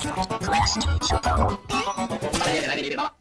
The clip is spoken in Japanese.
小林翔太郎。